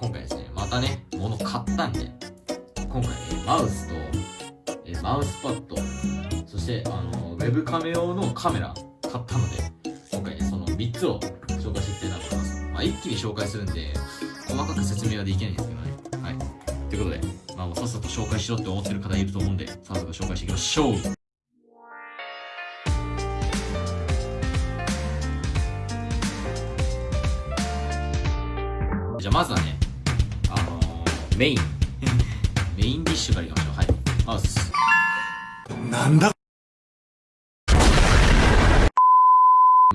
今回ですね、またね、物買ったんで、今回、ね、マウスと、えマウスパッド、そして、あの、ウェブカメ用のカメラ買ったので、今回ね、その3つを紹介していきたいなと思います。まあ、一気に紹介するんで、細かく説明はできないんですけどね。はい。ということで、まあ、もうさっさと紹介しろって思ってる方いると思うんで、早速紹介していきましょうじゃあまずはねあのー、メイン。メインディッシュからいきましょう。はい。まずなんだ？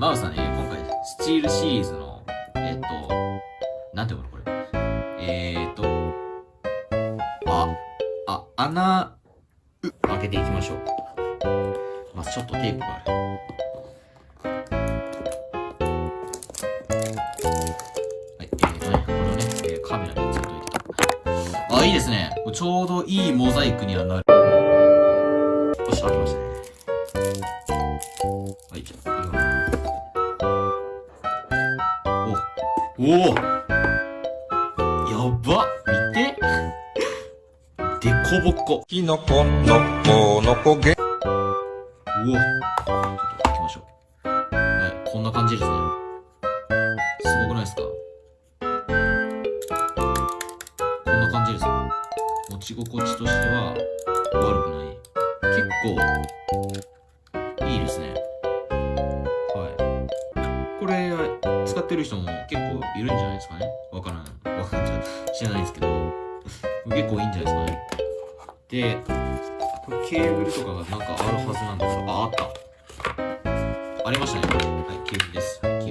マウスはね今回スチールシリーズのえっ、となんていうのこれ？えー、っとああ穴開けていきましょう。まずちょっとテープがある。ですね。ちょうどいいモザイクにはなる。よし、開きました。はい、じゃあ、きます。おおやば見てでこぼこ。きのこのこのこげ。おおちょっと行きましょう。はい、こんな感じですね。すごくないですか？持ち心地としては悪くない。結構いいですね。はい。これ使ってる人も結構いるんじゃないですかね。わからないわかんない。知らないですけど。結構いいんじゃないですかね。でこれケーブルとかがなんかあるはずなんですよああった。ありましたね。はいケーブルです。ケーブ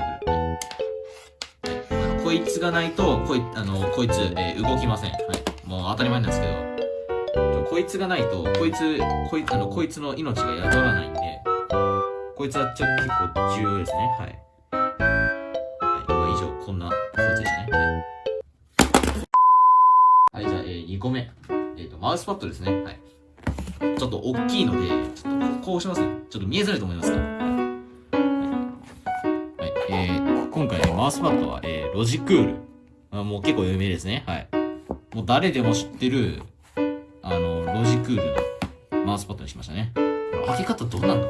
ル。こいつがないとこいあのこいつ、えー、動きません、はい、が当たり前なんですけど、こいつがないと、こいつ、こいつあのこいつの命が宿らないんで、こいつはちょっと結構重要ですね。はい。はい、以上、こんなこいつでしたね。はい、はい、じゃあ、えー、2個目。えっ、ー、と、マウスパッドですね。はい。ちょっと大きいので、ちょっとこうしますね。ちょっと見えづらいと思いますが、い。はい、えー、今回、マウスパッドは、えー、ロジクール。あもう結構有名ですね。はい。もう誰でも知ってる、あの、ロジクールのマウスパッドにしましたね。開け方どうなんの？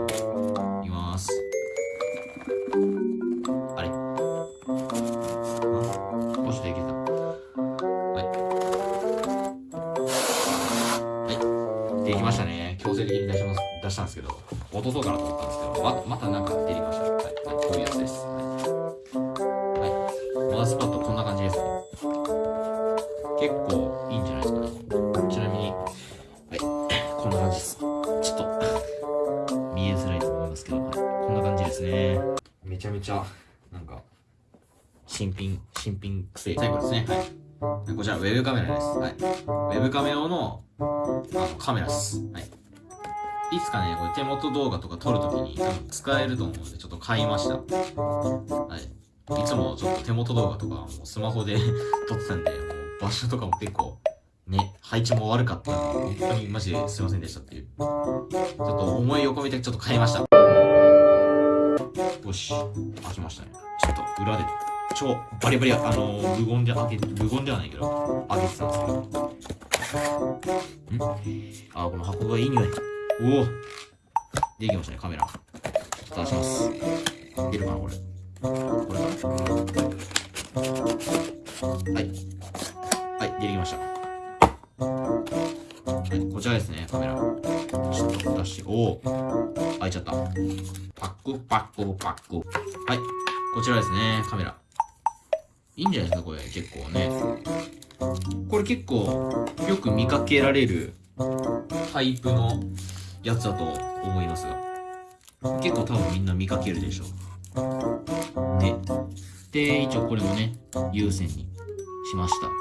いきます。あれ？あ？ポシできた。はい。はい。できましたね。強制的に出します、出したんですけど、落とそうかなと思ったんですけど、ま、またなんか出てきました。はい。はい、こういうやつです。はい。はい。モダスパッドこんな感じですね。結構ちゃめちゃ、なんか、新品、新品くせえ。最後ですね。はい。こちら、ウェブカメラです。はい。ウェブカメラ用の、あの、カメラです。はい。いつかね、これ手元動画とか撮るときに使えると思うので、ちょっと買いました。はい。いつもちょっと手元動画とかもうスマホで 撮ってたんで、もう場所とかも結構ね、配置も悪かったんで、本当にマジですいませんでしたっていう。ちょっと思いを込めてちょっと変えました。よし、開きましたね。ちょっと裏で、超バリバリ、あのー、無言で開け、無言ではないけど、開けてたんですけど。ん？あ、この箱がいい匂い。おおできましたね、カメラ。ちょっと出します。出るかな、これ。これかはい。はい、出てきました。はい、こちらですね、カメラ。ちょっと出して、おお開いちゃった。パックパックパック。はい、こちらですね、カメラ。いいんじゃないですか、これ、結構ね。これ結構、よく見かけられるタイプのやつだと思いますが。結構多分みんな見かけるでしょう。ね。で、一応これもね、有線にしました。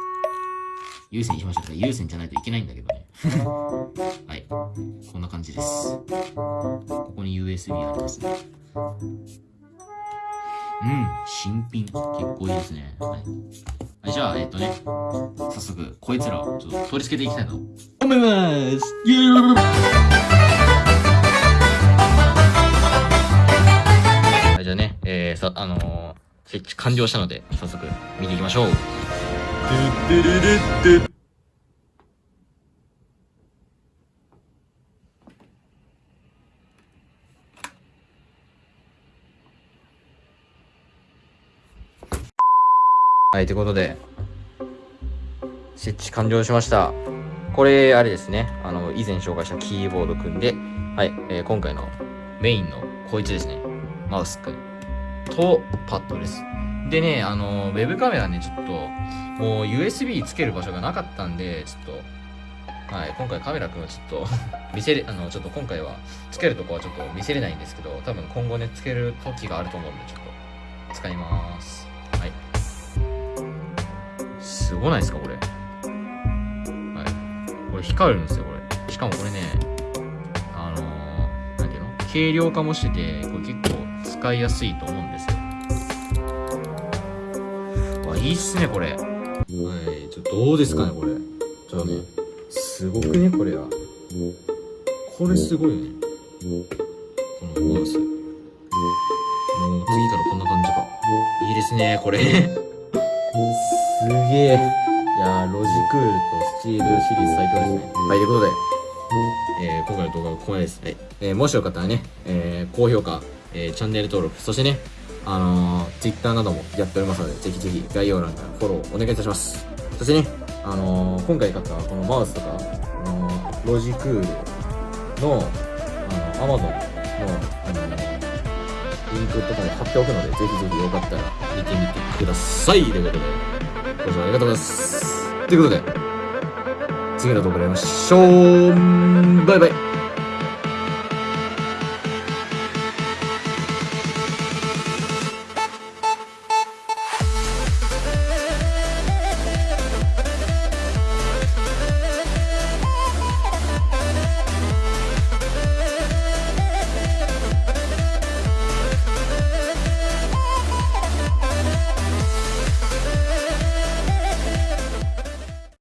有線にしましたから、有線じゃないといけないんだけどね。はい。こんな感じです。ここに USB ありますね。うん、新品。結構いいですね。はい。はい、じゃあ、えっとね、早速、こいつらをちょっと取り付けていきたいと思います。イエーイはい、じゃあね、えー、さ、あのー、設置完了したので、早速見ていきましょう。はい、ということで、設置完了しました。これ、あれですね。あの、以前紹介したキーボードくんで、はい、えー今回のメインのこいつですね。マウスくんとパッドです。でね、あの、ウェブカメラね、ちょっと、もう USB つける場所がなかったんで、ちょっと、はい、今回カメラくんはちょっと 見せれ、あの、ちょっと今回は、つけるとこはちょっと見せれないんですけど、多分今後ね、つける時があると思うんで、ちょっと、使います。はい。すごないですか、これ。はい。これ光るんですよ、これ。しかもこれね、あのー、なんていうの？軽量化もしてて、これ結構使いやすいと思うんでいいっすね、これ。はい、ちょっとどうですかね、これ。ちょっとね、すごくね、これは。これすごいよね。このマウス。もう次からこんな感じか。いいですね、これ。すげえ。いやー、ロジクールとスチールシリーズ最強ですね。はい、ということで、えー、今回の動画はここまでです。はい。えー、もしよかったらね、えー、高評価、えー、チャンネル登録、そしてね、あのー、Twitter などもやっておりますので、ぜひぜひ概要欄からフォローお願いいたします。そしてね、あのー、今回買ったこのマウスとか、あのー、ロジクールの、あの、Amazon の、あの、リンクとかも貼っておくので、ぜひぜひよかったら見てみてください。ということで、ご視聴ありがとうございます。ということで、次の動画で会いましょう。バイバイ。